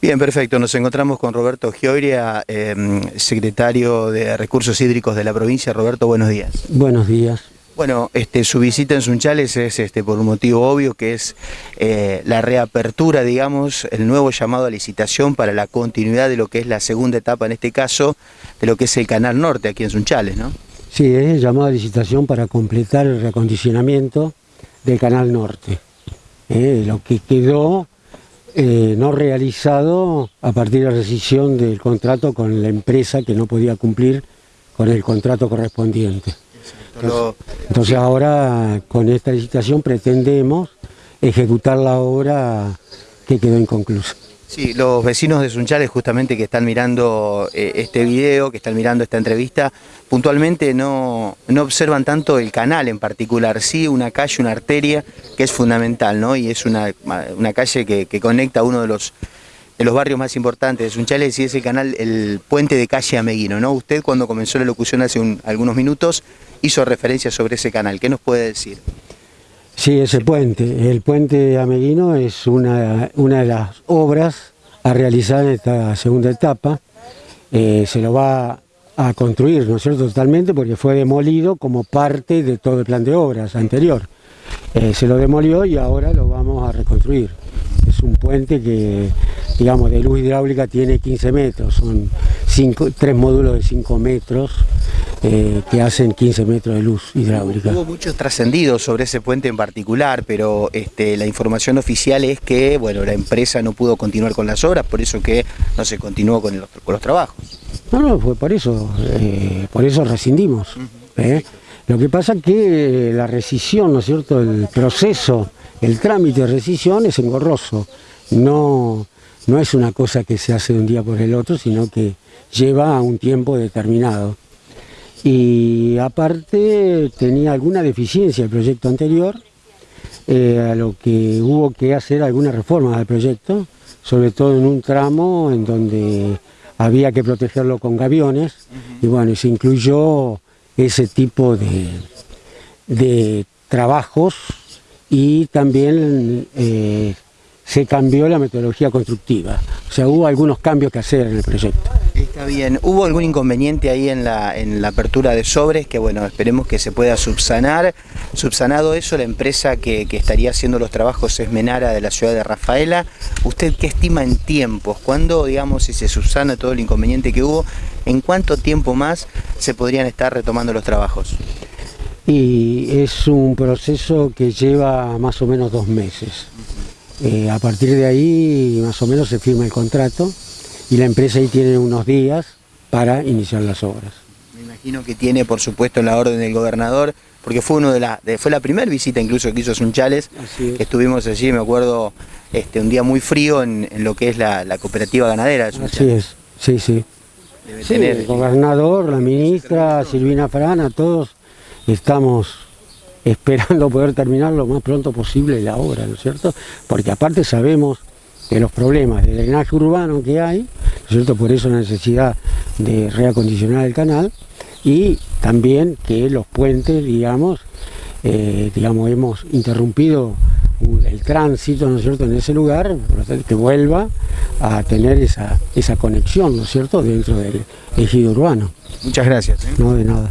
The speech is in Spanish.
Bien, perfecto. Nos encontramos con Roberto Gioria, eh, secretario de Recursos Hídricos de la provincia. Roberto, buenos días. Buenos días. Bueno, este, su visita en Sunchales es este, por un motivo obvio, que es eh, la reapertura, digamos, el nuevo llamado a licitación para la continuidad de lo que es la segunda etapa, en este caso, de lo que es el Canal Norte aquí en Sunchales, ¿no? Sí, es el llamado a licitación para completar el reacondicionamiento del Canal Norte. Eh, lo que quedó eh, no realizado a partir de la rescisión del contrato con la empresa que no podía cumplir con el contrato correspondiente. Entonces, ahora con esta licitación pretendemos ejecutar la obra que quedó inconclusa. Sí, los vecinos de Sunchales justamente que están mirando eh, este video, que están mirando esta entrevista, puntualmente no, no, observan tanto el canal en particular, sí una calle, una arteria que es fundamental, ¿no? Y es una, una calle que, conecta uno de los, de los barrios más importantes de Sunchales y es el canal, el puente de calle Ameguino, ¿no? Usted cuando comenzó la locución hace algunos minutos hizo referencia sobre ese canal, ¿qué nos puede decir? Sí, ese puente. El puente Ameguino es una, una de las obras a realizar en esta segunda etapa. Eh, se lo va a construir, ¿no es cierto?, totalmente, porque fue demolido como parte de todo el plan de obras anterior. Eh, se lo demolió y ahora lo vamos a reconstruir. Es un puente que, digamos, de luz hidráulica tiene 15 metros, son tres módulos de 5 metros, eh, que hacen 15 metros de luz hidráulica. Hubo muchos trascendidos sobre ese puente en particular, pero este, la información oficial es que bueno, la empresa no pudo continuar con las obras, por eso que no se continuó con, los trabajos. No, no, fue por eso, eh, por eso rescindimos. ¿eh? Lo que pasa es que la rescisión, ¿no es cierto?, el proceso, el trámite de rescisión es engorroso, no, no es una cosa que se hace de un día por el otro, sino que lleva a un tiempo determinado y aparte tenía alguna deficiencia el proyecto anterior, eh, a lo que hubo que hacer alguna reforma del proyecto, sobre todo en un tramo en donde había que protegerlo con gaviones, y bueno, se incluyó ese tipo de, de trabajos y también eh, se cambió la metodología constructiva, o sea, hubo algunos cambios que hacer en el proyecto. Está bien. ¿Hubo algún inconveniente ahí en la, en la apertura de sobres? Que bueno, esperemos que se pueda subsanar. Subsanado eso, la empresa que, estaría haciendo los trabajos es Menara de la ciudad de Rafaela. ¿Usted qué estima en tiempos? ¿Cuándo, digamos, si se subsana todo el inconveniente que hubo, en cuánto tiempo más se podrían estar retomando los trabajos? Y es un proceso que lleva más o menos dos meses. Eh, a partir de ahí, más o menos, se firma el contrato y la empresa ahí tiene unos días para iniciar las obras. Me imagino que tiene, por supuesto, la orden del gobernador, porque fue uno de la, fue la primera visita incluso que hizo Sunchales, que estuvimos allí, me acuerdo, este, un día muy frío en, lo que es la, cooperativa ganadera. De Así es, sí, sí. el gobernador, la ministra, Silvina Frana, todos estamos esperando poder terminar lo más pronto posible la obra, ¿no es cierto? Porque aparte sabemos de los problemas de drenaje urbano que hay, cierto? por eso la necesidad de reacondicionar el canal y también que los puentes, digamos, eh, digamos hemos interrumpido el tránsito, ¿no es cierto?, en ese lugar, que vuelva a tener esa, esa conexión, ¿no es cierto?, dentro del ejido urbano. Muchas gracias. ¿eh? No, de nada.